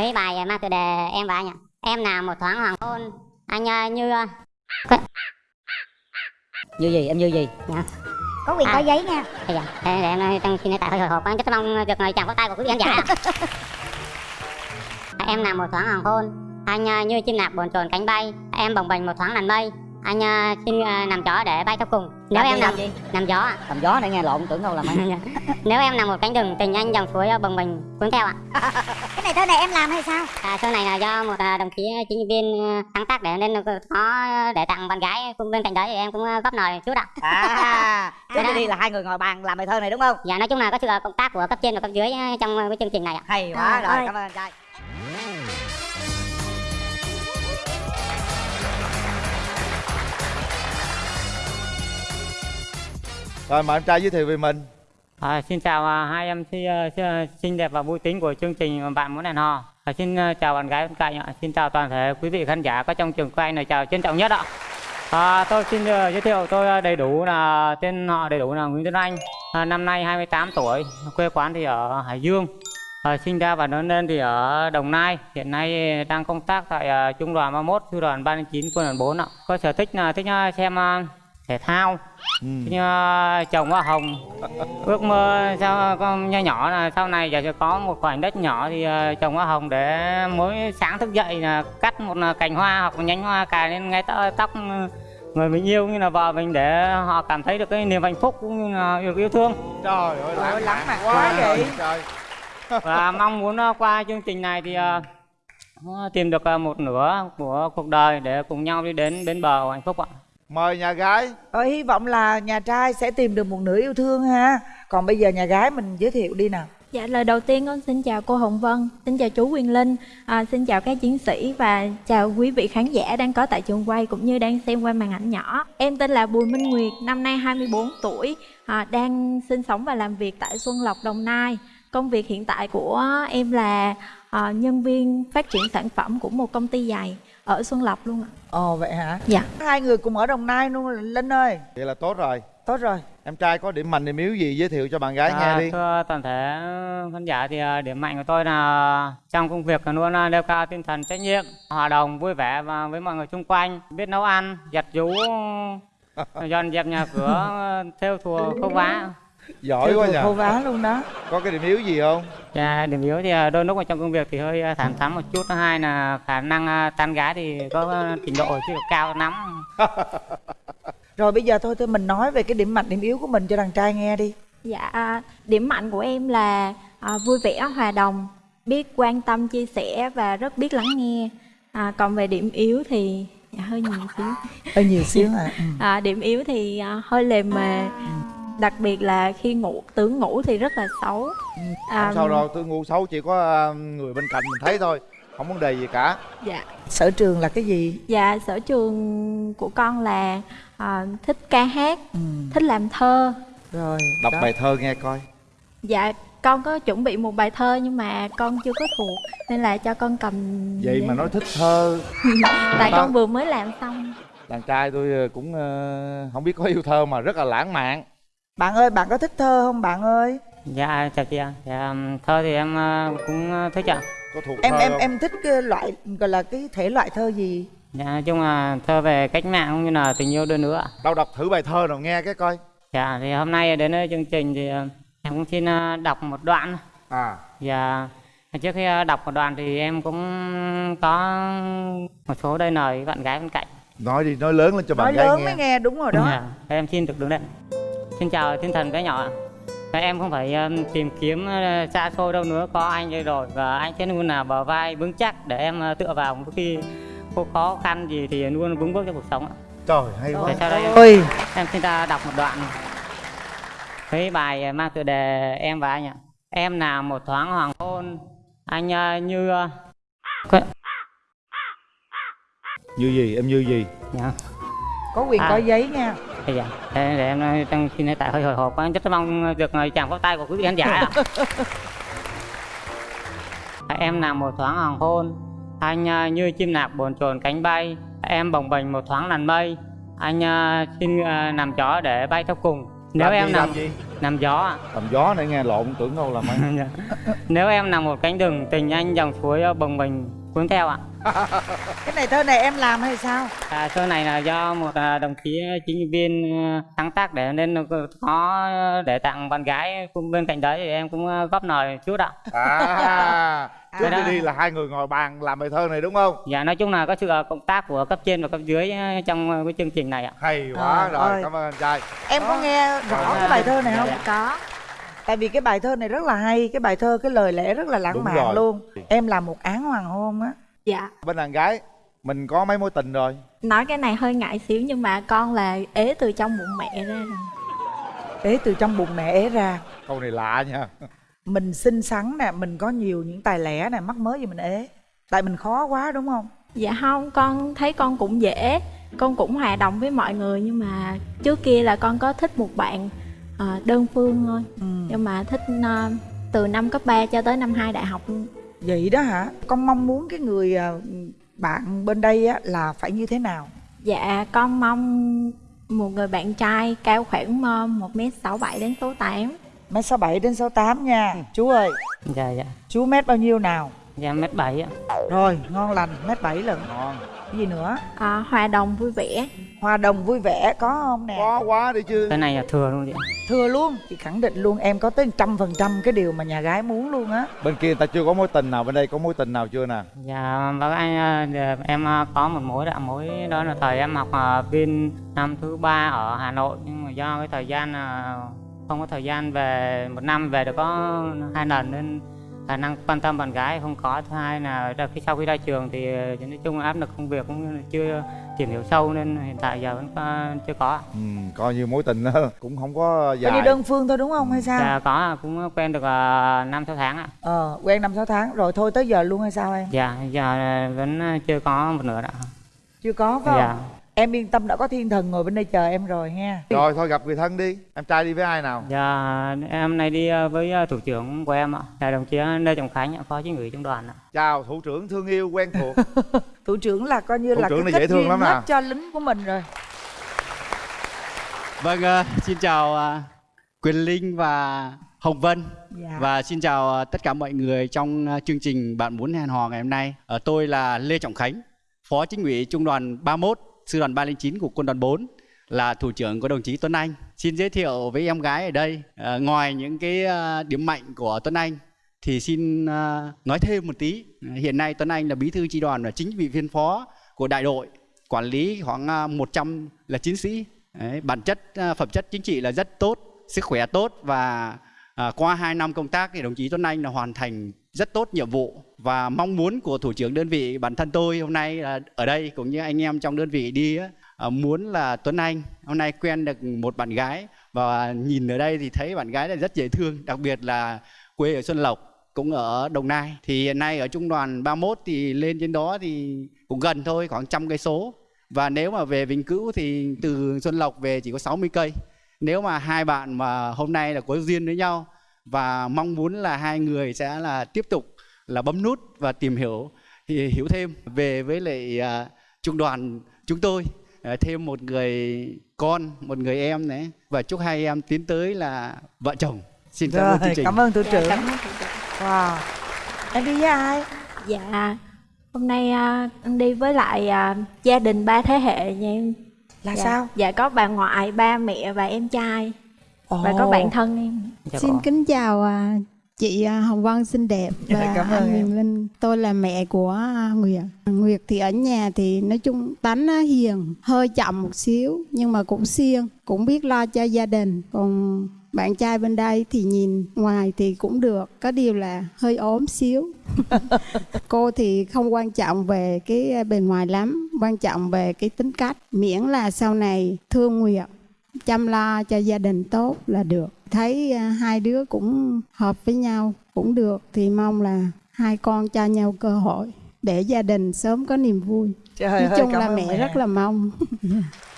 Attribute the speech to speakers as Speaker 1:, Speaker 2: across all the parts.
Speaker 1: Cái bài mang tựa đề em và anh ạ. Em nào một thoáng hoàng hôn, anh ờ, như có-
Speaker 2: như gì? Em như gì?
Speaker 3: Có quyền
Speaker 1: À.
Speaker 3: có giấy nha.
Speaker 1: Ây da, để, để em ờ, trong xin tại hồi hộp, rất mong được ngồi chàng có tay của quý vị khán giả. em nào một thoáng hoàng hôn, anh như chim nạc bồn chồn cánh bay, em bồng bềnh một thoáng làn mây, anh ờ, xin ờ, nằm gió để bay theo cùng. Nếu
Speaker 2: Làm
Speaker 1: em
Speaker 2: gì,
Speaker 1: nằm
Speaker 2: làm gì?
Speaker 1: nằm gió ạ.
Speaker 2: cầm gió để nghe lộn tưởng đâu làm ăn
Speaker 1: Nếu em nằm một cánh rừng tình anh dòng suối bồng bềnh cuốn theo ạ.
Speaker 3: cái này thơ này em làm hay sao
Speaker 1: À, thơ này là do một à, đồng chí chính viên sáng tác để nên có để tặng bạn gái cùng bên cạnh đó thì em cũng góp lời chút ạ.
Speaker 2: à trước
Speaker 1: đó.
Speaker 2: đi là hai người ngồi bàn làm bài thơ này đúng không
Speaker 1: Dạ nói chung là có sự cộng tác của cấp trên và cấp dưới trong cái chương trình này ạ.
Speaker 2: hay quá
Speaker 3: Trời
Speaker 2: rồi
Speaker 3: ơi.
Speaker 2: cảm ơn anh trai
Speaker 4: Rồi mời em trai giới thiệu về mình
Speaker 5: À, xin chào à, hai em uh, xinh đẹp và vui tính của chương trình Bạn muốn hẹn hò. À, xin ờ, chào bạn gái bên cạnh ạ. Xin chào toàn thể quý vị khán giả có trong trường quay này chào trân trọng nhất ạ. À, tôi xin uh, giới thiệu tôi đầy đủ là tên họ đầy đủ là Nguyễn Tuấn Anh. À, năm nay 28 tuổi, quê quán thì ở Hải Dương. À, sinh ra và lớn lên thì ở Đồng Nai. Hiện nay đang công tác tại uh, trung đoàn 31, sư đoàn 309, quân đoàn 4 ạ. Có sở thích là thích uh, xem uh, thể thao.
Speaker 4: ừ.
Speaker 5: Như chồng hoa hồng ước mơ sao con nho nhỏ là sau này giờ sẽ có một khoảnh đất nhỏ thì ờ, trồng hoa hồng để mỗi sáng thức dậy là cắt một ờ, cành hoa hoặc một nhánh hoa cài lên ngay tóc, người mình yêu như là vợ mình để họ cảm thấy được cái niềm hạnh phúc cũng như là được yêu thương
Speaker 4: Trời ơi
Speaker 6: Trời ơi, lãng mạn
Speaker 4: quá
Speaker 6: quá vậy.
Speaker 4: Trời
Speaker 5: và mong muốn ờ, qua chương trình này thì ờ, tìm được ờ, một nửa của cuộc đời để cùng nhau đi đến bến bờ hạnh phúc ạ
Speaker 4: Mời nhà gái.
Speaker 6: Ờ, hy vọng là nhà trai sẽ tìm được một nửa yêu thương ha. Còn bây giờ nhà gái mình giới thiệu đi nào.
Speaker 7: Dạ lời đầu tiên con xin chào cô Hồng Vân, xin chào chú Quyền Linh, à, xin chào các chiến sĩ và chào quý vị khán giả đang có tại trường quay cũng như đang xem qua màn ảnh nhỏ. Em tên là Bùi Minh Nguyệt, năm nay 24 tuổi, à, đang sinh sống và làm việc tại Xuân Lộc, Đồng Nai. Công việc hiện tại của em là à, nhân viên phát triển sản phẩm của một công ty giày ở Xuân Lộc luôn ạ.
Speaker 6: Ồ vậy hả
Speaker 7: Dạ.
Speaker 6: Hai người cùng ở Đồng Nai luôn Linh ơi
Speaker 4: Vậy là tốt rồi
Speaker 6: Tốt rồi
Speaker 4: Em trai có điểm mạnh điểm yếu gì giới thiệu cho bạn gái
Speaker 5: À,
Speaker 4: nghe đi
Speaker 5: Thưa toàn thể khán giả thì à, điểm mạnh của tôi là trong công việc là luôn à, nêu cao tinh thần trách nhiệm, hòa đồng, vui vẻ và với mọi người xung quanh, biết nấu ăn, giặt giũ, dọn dẹp nhà cửa, theo thùa khâu vá.
Speaker 4: Giỏi quá
Speaker 6: Khô
Speaker 4: nhỉ
Speaker 6: vá luôn đó
Speaker 4: Có cái điểm yếu gì không
Speaker 5: Và điểm yếu thì à, đôi lúc ở trong công việc thì hơi à, thẳng thắn một chút. Thứ hai là khả năng à, tán gái thì có trình độ chưa được cao lắm.
Speaker 6: Rồi bây giờ thôi thôi mình nói về cái điểm mạnh điểm yếu của mình cho đàn trai nghe đi
Speaker 7: Dạ, điểm mạnh của em là à, vui vẻ, hòa đồng, biết quan tâm, chia sẻ và rất biết lắng nghe. À, còn về điểm yếu thì dạ, hơi nhiều xíu.
Speaker 6: Hơi nhiều xíu à ừ.
Speaker 7: À, điểm yếu thì à, hơi lề mề, đặc biệt là khi ngủ tướng ngủ thì rất là xấu. À,
Speaker 4: Không sao đâu tôi ngu xấu chỉ có người bên cạnh mình thấy thôi Không vấn đề gì cả
Speaker 7: Dạ,
Speaker 6: Sở trường là cái gì
Speaker 7: dạ sở trường của con là à, thích ca hát,
Speaker 6: ừ.
Speaker 7: thích làm thơ.
Speaker 6: Rồi
Speaker 4: Đọc
Speaker 6: đó.
Speaker 4: bài thơ nghe coi
Speaker 7: Dạ, con có chuẩn bị một bài thơ nhưng mà con chưa có thuộc nên là cho con cầm.
Speaker 4: Vậy
Speaker 7: để-
Speaker 4: mà nói thích thơ
Speaker 7: tại con vừa mới làm xong
Speaker 4: Đàn trai tôi ờ, cũng ờ, không biết có yêu thơ mà rất là lãng mạn
Speaker 6: Bạn ơi bạn có thích thơ không bạn ơi
Speaker 5: Dạ, chào chị ạ. Dạ, thơ thì em à, cũng thích ạ.
Speaker 4: Có thuộc
Speaker 6: Em
Speaker 4: thơ
Speaker 6: em
Speaker 4: không?
Speaker 6: em thích cái loại gọi là cái thể loại thơ gì
Speaker 5: Dạ, nói chung là thơ về cách mạng cũng như là tình yêu đôi nữa. ạ.
Speaker 4: Đâu đọc thử bài thơ nào nghe cái coi
Speaker 5: Dạ, thì hôm nay đến chương trình thì ờ, em cũng xin ờ, đọc một đoạn.
Speaker 4: À
Speaker 5: Dạ, trước khi ờ, đọc một đoạn thì em cũng có một số đây lời bạn gái bên cạnh.
Speaker 4: Nói đi nói lớn lên cho
Speaker 6: Nói
Speaker 4: bạn gái
Speaker 6: lớn
Speaker 4: nghe
Speaker 6: mới nghe đúng rồi đó
Speaker 5: Dạ, em xin được đứng đây. Xin chào thiên thần bé nhỏ em không phải ờ, tìm kiếm ờ, xa xôi đâu nữa, có anh đây rồi và anh sẽ luôn là bờ vai vững chắc để em ờ, tựa vào một khi có khó khăn gì thì luôn vững bước trong cuộc sống ạ.
Speaker 4: Trời hay quá.
Speaker 5: sau đây
Speaker 6: Ôi.
Speaker 5: em xin ta đọc một đoạn. Cái bài mang tựa đề em và anh ạ. Em nào một thoáng hoàng hôn anh ờ, như ờ,
Speaker 4: Như gì? Em như gì?
Speaker 5: Dạ
Speaker 6: có quyền
Speaker 5: À.
Speaker 6: có giấy nha.
Speaker 5: Bây giờ để, để em trong xin tại hơi hồi hộp quá. Rất mong được ờ, chàng pháo tay của quý vị khán giả ạ. Em nào một thoáng hoàng hôn anh ờ, như chim nạc bồn chồn cánh bay. Em bồng bềnh một thoáng làn mây anh ờ, xin nằm chó để bay theo cùng. Nếu
Speaker 4: làm
Speaker 5: em
Speaker 4: gì,
Speaker 5: nằm
Speaker 4: làm gì?
Speaker 5: nằm gió
Speaker 4: làm gió để nghe lộn tưởng đâu làm ăn.
Speaker 5: Dạ. nếu em nằm một cánh rừng tình anh dòng suối bồng bềnh cuốn theo ạ
Speaker 6: cái này thơ này em làm hay sao
Speaker 5: À, thơ này là do một à, đồng chí chính viên ờ, sáng tác để nên nó có để tặng bạn gái cũng bên cạnh đấy thì em cũng ờ, góp lời chút ạ.
Speaker 4: à trước khi đi là hai người ngồi bàn làm bài thơ này đúng không
Speaker 5: Dạ nói chung là có sự ờ, cộng tác của cấp trên và cấp dưới ờ, trong ờ, cái chương trình này ạ.
Speaker 4: hay quá
Speaker 6: Trời
Speaker 4: rồi
Speaker 6: ơi.
Speaker 4: cảm ơn anh trai
Speaker 6: em có nghe rõ
Speaker 5: Dạ.
Speaker 6: cái bài thơ này không
Speaker 5: Dạ.
Speaker 7: có
Speaker 6: tại vì cái bài thơ này rất là hay cái bài thơ cái lời lẽ rất là lãng
Speaker 4: Đúng
Speaker 6: mạn
Speaker 4: rồi.
Speaker 6: luôn. Em làm một án hoàng hôn á.
Speaker 7: Dạ.
Speaker 4: Bên đàn gái mình có mấy mối tình rồi?
Speaker 7: Nói cái này hơi ngại xíu nhưng mà con là ế từ trong bụng mẹ ra rồi.
Speaker 6: Ế từ trong bụng mẹ ế ra.
Speaker 4: Câu này lạ nha.
Speaker 6: Mình xinh xắn nè mình có nhiều những tài lẻ nè mắc mới gì mình ế. Tại mình khó quá đúng không?
Speaker 7: Dạ không con thấy con cũng dễ. Con cũng hòa đồng với mọi người nhưng mà trước kia là con có thích một bạn ờ, đơn phương thôi.
Speaker 6: Ừ.
Speaker 7: nhưng mà thích ờ, từ năm cấp 3 cho tới năm 2 đại học.
Speaker 6: Vậy đó hả? Con mong muốn cái người à, bạn bên đây á là phải như thế nào?
Speaker 7: Dạ con mong một người bạn trai cao khoảng ờ, một m sáu bảy đến số 8
Speaker 6: mét sáu bảy đến sáu tám nha. Chú ơi.
Speaker 5: Dạ dạ.
Speaker 6: chú mét bao nhiêu nào
Speaker 5: Dạ mét bảy ạ.
Speaker 6: rồi ngon lành mét bảy lần
Speaker 4: ngon.
Speaker 6: Cái gì nữa?
Speaker 7: À, Hòa đồng vui vẻ.
Speaker 6: Hòa đồng vui vẻ có không nè?
Speaker 4: Có quá đi chứ.
Speaker 5: Cái này là thừa luôn chị.
Speaker 6: thừa luôn. Chị khẳng định luôn em có tới trăm phần trăm cái điều mà nhà gái muốn luôn á.
Speaker 4: Bên kia người ta chưa có mối tình nào bên đây có mối tình nào chưa nè?
Speaker 5: Dạ bác anh ờ, giờ em ờ, có một mối đã mối đó là thời em học ờ, viên năm thứ ba ở Hà Nội. Nhưng mà do cái thời gian không có thời gian về một năm về được có hai lần nên khả năng quan tâm bạn gái không có. Thứ hai là khi sau khi ra trường thì ờ, nói chung áp lực công việc cũng chưa tìm hiểu sâu nên hiện tại giờ vẫn có, chưa có.
Speaker 4: Ừ, coi như mối tình đó cũng không có
Speaker 6: coi
Speaker 4: dài.
Speaker 6: như đơn phương thôi đúng không hay sao?
Speaker 5: Dạ có cũng quen được ờ, năm sáu tháng ạ.
Speaker 6: Ờ quen năm sáu tháng rồi thôi tới giờ luôn hay sao em?
Speaker 5: Dạ giờ vẫn chưa có một nửa ạ
Speaker 6: chưa có phải không?
Speaker 5: Dạ
Speaker 6: em yên tâm đã có thiên thần ngồi bên đây chờ em rồi nha
Speaker 4: rồi thôi gặp người thân đi em trai đi với ai nào
Speaker 5: Dạ, em này đi ờ, với ờ, thủ trưởng của em ạ, là đồng chí Lê Trọng Khánh, ạ, phó chính ủy trong đoàn ạ.
Speaker 4: chào thủ trưởng thương yêu quen thuộc
Speaker 6: thủ trưởng là coi như
Speaker 4: Thủ
Speaker 6: là
Speaker 4: trưởng
Speaker 6: cái
Speaker 4: này dễ thương lắm
Speaker 6: hết
Speaker 4: nè.
Speaker 6: cho lính của mình rồi
Speaker 8: Vâng, ờ, xin chào ờ, Quyền Linh và Hồng Vân
Speaker 6: dạ.
Speaker 8: và xin chào ờ, tất cả mọi người trong ờ, chương trình Bạn muốn hẹn hò ngày hôm nay. Ờ, tôi là Lê Trọng Khánh, Phó Chính ủy Trung đoàn 31, Sư đoàn 309 của Quân đoàn 4 là thủ trưởng của đồng chí Tuấn Anh. Xin giới thiệu với em gái ở đây, à, ngoài những cái à, điểm mạnh của Tuấn Anh thì xin à, nói thêm một tí. Hiện nay Tuấn Anh là bí thư chi đoàn và chính vị viên phó của đại đội, quản lý khoảng à, 100 là chiến sĩ. Đấy, bản chất à, phẩm chất chính trị là rất tốt, sức khỏe tốt và à, qua 2 năm công tác thì đồng chí Tuấn Anh là hoàn thành rất tốt nhiệm vụ và mong muốn của thủ trưởng đơn vị bản thân tôi hôm nay là ở đây cũng như anh em trong đơn vị đi á, à, muốn là Tuấn Anh hôm nay quen được một bạn gái và nhìn ở đây thì thấy bạn gái là rất dễ thương đặc biệt là quê ở Xuân Lộc cũng ở Đồng Nai. Thì hiện nay ở trung đoàn 31 thì lên trên đó thì cũng gần thôi khoảng trăm cây số. Và nếu mà về Vĩnh Cửu thì từ Xuân Lộc về chỉ có 60 cây nếu mà hai bạn mà hôm nay là có duyên với nhau và mong muốn là hai người sẽ là tiếp tục là bấm nút và tìm hiểu thì hiểu thêm về với lại à, trung đoàn chúng tôi. À, thêm một người con một người em đấy và chúc hai em tiến tới là vợ chồng. Xin cảm ơn chương
Speaker 6: rồi
Speaker 8: trình.
Speaker 6: cảm ơn thủ
Speaker 7: Dạ,
Speaker 6: trưởng
Speaker 7: cảm ơn thủ trưởng.
Speaker 6: wow. Em đi với ai?
Speaker 7: Dạ hôm nay con đi với lại à, gia đình ba thế hệ nha em
Speaker 6: là
Speaker 7: dạ.
Speaker 6: sao
Speaker 7: Dạ có bà ngoại, ba mẹ và em trai và có bạn thân em
Speaker 5: Dạ
Speaker 9: Xin
Speaker 5: có.
Speaker 9: kính chào à, chị à, Hồng Vân xinh đẹp
Speaker 6: Dạ,
Speaker 9: và
Speaker 6: cảm ơn
Speaker 9: anh
Speaker 6: em.
Speaker 9: Huyền Linh. Tôi là mẹ của à, Nguyệt. Nguyệt thì ở nhà thì nói chung tánh á, hiền, hơi chậm một xíu nhưng mà cũng siêng, cũng biết lo cho gia đình. Còn bạn trai bên đây thì nhìn ngoài thì cũng được, có điều là hơi ốm xíu. Cô thì không quan trọng về cái à, bề ngoài lắm, quan trọng về cái tính cách. Miễn là sau này thương Nguyệt chăm lo cho gia đình tốt là được thấy à, hai đứa cũng hợp với nhau cũng được thì mong là hai con cho nhau cơ hội để gia đình sớm có niềm vui
Speaker 6: trời
Speaker 9: nói
Speaker 6: ơi
Speaker 9: chung là
Speaker 6: ơn
Speaker 9: mẹ, rất là mong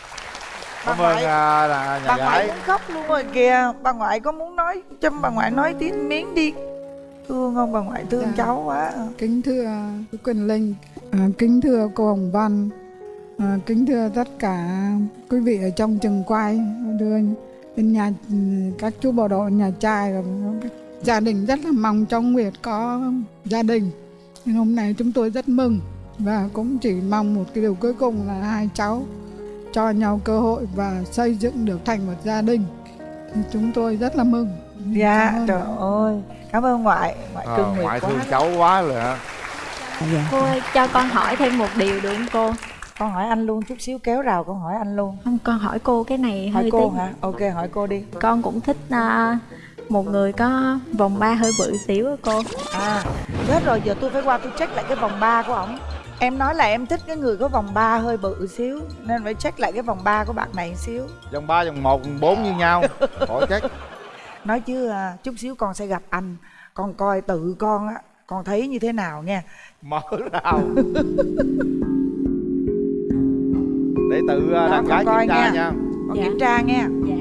Speaker 4: cảm ơn
Speaker 6: ngoại
Speaker 4: à, là nhà
Speaker 6: bà ngoại
Speaker 4: gái.
Speaker 6: muốn khóc luôn rồi kìa. Bà ngoại có muốn nói cho bà ngoại nói tiếng miếng đi. Thương không? Bà ngoại thương
Speaker 10: Dạ.
Speaker 6: cháu quá.
Speaker 10: Kính thưa cô Quỳnh Linh, à, kính thưa cô Hồng Văn, à, kính thưa tất cả quý vị ở trong trường quay, đưa bên nhà các chú bộ đội nhà trai gia đình rất là mong cho Nguyệt có gia đình. Nên hôm nay chúng tôi rất mừng và cũng chỉ mong một cái điều cuối cùng là hai cháu cho nhau cơ hội và xây dựng được thành một gia đình. Chúng tôi rất là mừng.
Speaker 6: Dạ trời ơi. Cảm ơn ngoại ngoại cưng Nguyệt
Speaker 4: ngoại
Speaker 6: quá.
Speaker 4: thương cháu quá rồi hả?
Speaker 6: Dạ.
Speaker 7: cô ơi cho con hỏi thêm một điều được không cô?
Speaker 6: Con hỏi anh luôn chút xíu kéo rào con hỏi anh luôn.
Speaker 7: Không con hỏi cô cái này
Speaker 6: hỏi
Speaker 7: hơi
Speaker 6: cô
Speaker 7: tí.
Speaker 6: hả? Ok hỏi cô đi.
Speaker 7: Con cũng thích à, một người có vòng ba hơi bự xíu á cô.
Speaker 6: À chết rồi giờ tôi phải qua tôi check lại cái vòng ba của ổng em nói là em thích cái người có vòng ba hơi bự xíu nên phải check lại cái vòng ba của bạn này xíu.
Speaker 4: Vòng ba vòng một vòng bốn như nhau. Khỏi chết
Speaker 6: nói chứ à, chút xíu con sẽ gặp anh. Con coi tự con á con thấy như thế nào nha.
Speaker 4: Mở rào. Để tự à, đàn gái kiểm tra
Speaker 6: nha.
Speaker 4: nha.
Speaker 6: Con
Speaker 7: Dạ.
Speaker 6: kiểm tra nha.
Speaker 7: Dạ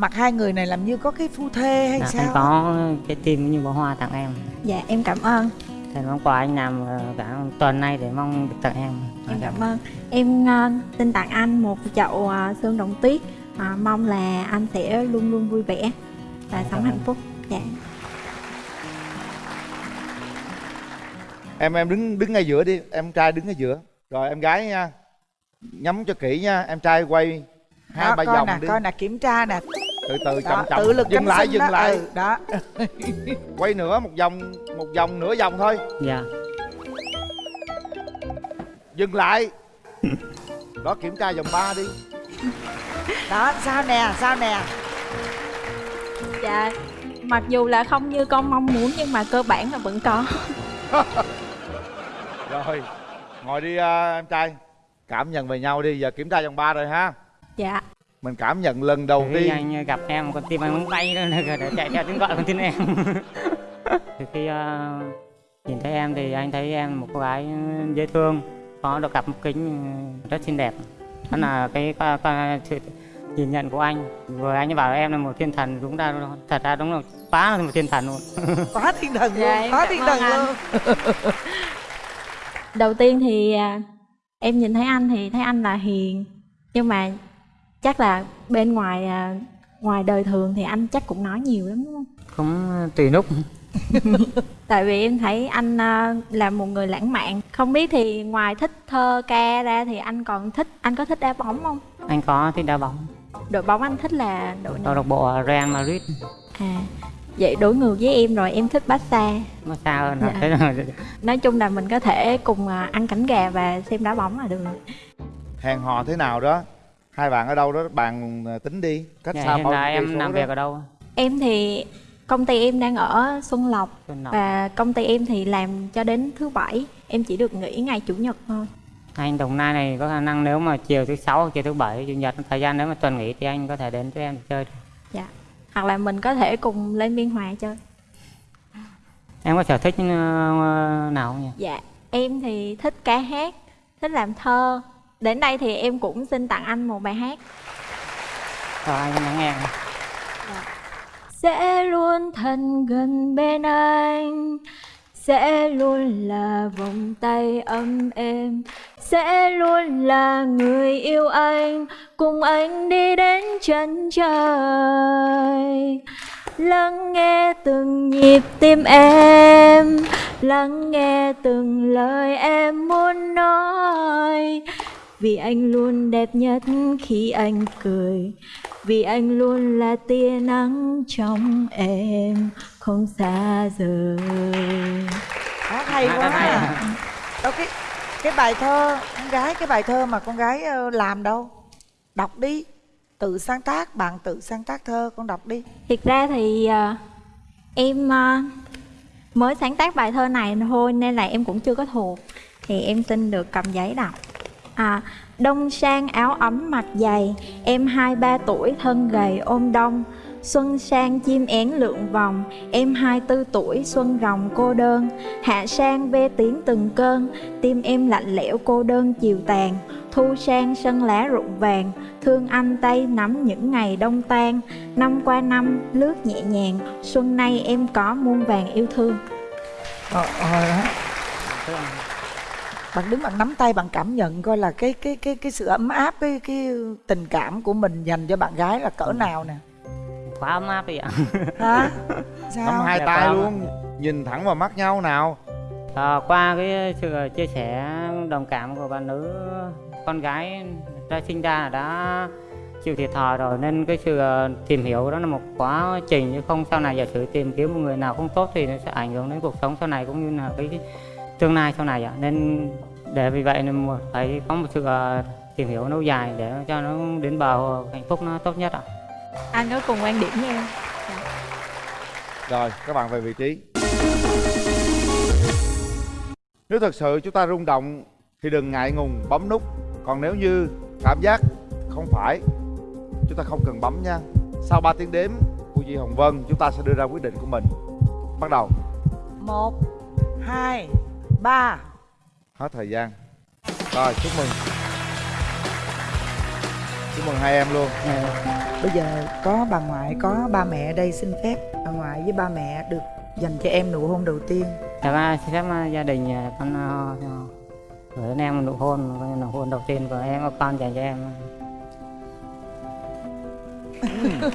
Speaker 6: mặt hai người này làm như có cái phu thê hay
Speaker 5: Dạ,
Speaker 6: sao?
Speaker 5: anh có cái tim như bó hoa tặng em.
Speaker 7: Dạ em cảm ơn.
Speaker 5: Thì mong quà anh làm ờ, cả tuần nay để mong được tặng em.
Speaker 7: Em cảm ơn. Em à, xin tặng anh một chậu à, sơn đồng tuyết. À, mong là anh sẽ luôn luôn vui vẻ và sống hạnh phúc. Dạ.
Speaker 4: Em em đứng đứng ngay giữa đi. Em trai đứng ngay giữa. Rồi em gái nha nhắm cho kỹ nha. Em trai quay hai ba vòng
Speaker 6: nè
Speaker 4: đi.
Speaker 6: coi nè kiểm tra nè
Speaker 4: từ từ chậm chậm.
Speaker 6: tự lực
Speaker 4: dừng lại dừng
Speaker 6: đó.
Speaker 4: lại.
Speaker 6: ừ, đó.
Speaker 4: Quay nữa một vòng một vòng nửa vòng thôi.
Speaker 5: Dạ.
Speaker 4: Dừng lại. Đó kiểm tra vòng ba đi.
Speaker 6: Đó sao nè sao nè?
Speaker 7: Dạ mặc dù là không như con mong muốn nhưng mà cơ bản là vẫn có.
Speaker 4: Rồi ngồi đi à, em trai. Cảm nhận về nhau đi giờ kiểm tra vòng ba rồi ha.
Speaker 7: Dạ
Speaker 4: mình cảm nhận lần đầu
Speaker 5: Khi
Speaker 4: tiên.
Speaker 5: anh gặp em con tim anh muốn bay để chạy theo tiếng gọi con tim em. Từ khi ờ, nhìn thấy em thì anh thấy em một cô gái dễ thương có được cặp kính ờ, rất xinh đẹp. Đó là cái, cái, cái sự nhìn nhận của anh. Vừa anh bảo em là một thiên thần đúng ra thật ra đúng là quá là một thiên thần luôn.
Speaker 6: Quá thiên thần luôn
Speaker 7: Dạ,
Speaker 6: quá thiên thần luôn.
Speaker 7: đầu tiên thì à, em nhìn thấy anh thì thấy anh là hiền. Nhưng mà chắc là bên ngoài à, ngoài đời thường thì anh chắc cũng nói nhiều lắm đúng không?
Speaker 5: Cũng ờ, tùy lúc.
Speaker 7: Tại vì em thấy anh à, là một người lãng mạn. Không biết thì ngoài thích thơ ca ra thì anh còn thích anh có thích đá bóng không?
Speaker 5: Anh có thích đá bóng.
Speaker 7: Đội bóng anh thích là đội
Speaker 5: câu lạc bộ Real Madrid.
Speaker 7: À vậy đối ngược với em rồi em thích Barca.
Speaker 5: Xa hơn
Speaker 7: Dạ.
Speaker 5: thế là
Speaker 7: nói chung là mình có thể cùng à, ăn cánh gà và xem đá bóng là được
Speaker 4: hẹn hò thế nào đó hai bạn ở đâu đó bạn à, tính đi cách
Speaker 5: dạ,
Speaker 4: xa
Speaker 5: hiện
Speaker 4: bao
Speaker 5: tại
Speaker 4: nhiêu
Speaker 5: em làm
Speaker 4: đó?
Speaker 5: việc ở đâu
Speaker 7: em thì công ty em đang ở Xuân Lộc
Speaker 5: Xuân Lộc.
Speaker 7: và công ty em thì làm cho đến thứ bảy em chỉ được nghỉ ngày chủ nhật thôi
Speaker 5: anh Đồng Nai này có khả năng nếu mà chiều thứ sáu hoặc chiều thứ bảy chủ nhật thời gian nếu mà tuần nghỉ thì anh có thể đến với em chơi được.
Speaker 7: dạ hoặc là mình có thể cùng lên biên hòa chơi
Speaker 5: em có sở thích ờ, nào không nhỉ
Speaker 7: dạ em thì thích ca hát thích làm thơ đến đây thì em cũng xin tặng anh một bài hát.
Speaker 5: Rồi anh lắng nghe.
Speaker 7: Sẽ luôn thân gần bên anh sẽ luôn là vòng tay ấm êm sẽ luôn là người yêu anh cùng anh đi đến chân trời. Lắng nghe từng nhịp tim em lắng nghe từng lời em muốn nói vì anh luôn đẹp nhất khi anh cười. Vì anh luôn là tia nắng trong em không xa rời.
Speaker 6: Hát hay quá à. đâu cái cái bài thơ con gái cái bài thơ mà con gái ờ, làm đâu? Đọc đi. Tự sáng tác bạn tự sáng tác thơ con đọc đi.
Speaker 7: Thực ra thì à, em à, mới sáng tác bài thơ này thôi nên là em cũng chưa có thuộc. Thì em xin được cầm giấy đọc à đông sang áo ấm mặt dày em hai ba tuổi thân gầy ôm đông. Xuân sang chim én lượn vòng em hai tư tuổi xuân rồng cô đơn. Hạ sang ve tiếng từng cơn tim em lạnh lẽo cô đơn chiều tàn. Thu sang sân lá rụng vàng thương anh tay nắm những ngày đông tan. Năm qua năm lướt nhẹ nhàng xuân nay em có muôn vàng yêu thương.
Speaker 6: Ờ, ờ, ờ bạn đứng bạn nắm tay bạn cảm nhận coi là cái cái cái cái sự ấm áp cái cái tình cảm của mình dành cho bạn gái là cỡ nào nè?
Speaker 5: Quá ấm áp đi ạ.
Speaker 6: Hả?
Speaker 4: Nắm
Speaker 6: sao
Speaker 4: hai
Speaker 5: Dạ
Speaker 4: tay luôn nhìn thẳng vào mắt nhau nào.
Speaker 5: À, qua cái sự chia sẻ đồng cảm của bạn nữ con gái ra sinh ra đã chịu thiệt thòi rồi nên cái sự ờ, tìm hiểu đó là một quá trình chứ không sau này giả sử tìm kiếm một người nào không tốt thì nó sẽ ảnh hưởng đến cuộc sống sau này cũng như là cái tương lai sau này ạ. Nên để vì vậy nên một- phải có một sự ờ, tìm hiểu lâu dài để cho nó đến bờ hạnh phúc nó tốt nhất ạ.
Speaker 7: Anh có cùng quan điểm với em.
Speaker 4: Rồi các bạn về vị trí. Nếu thật sự chúng ta rung động thì đừng ngại ngùng bấm nút. Còn nếu như cảm giác không phải chúng ta không cần bấm nha. Sau 3 tiếng đếm của Duy Hồng Vân chúng ta sẽ đưa ra quyết định của mình. Bắt đầu.
Speaker 6: Một hai ba.
Speaker 4: Hết thời gian. Rồi chúc mừng. Chúc mừng hai em luôn.
Speaker 6: Bây giờ có bà ngoại có ba mẹ đây xin phép. Bà ngoại với ba mẹ được dành cho em nụ hôn đầu tiên.
Speaker 5: Dạ ba xin phép ờ, gia đình ờ, con ờ, ờ, gửi đến em một nụ hôn nụ hôn đầu tiên của em con dành cho em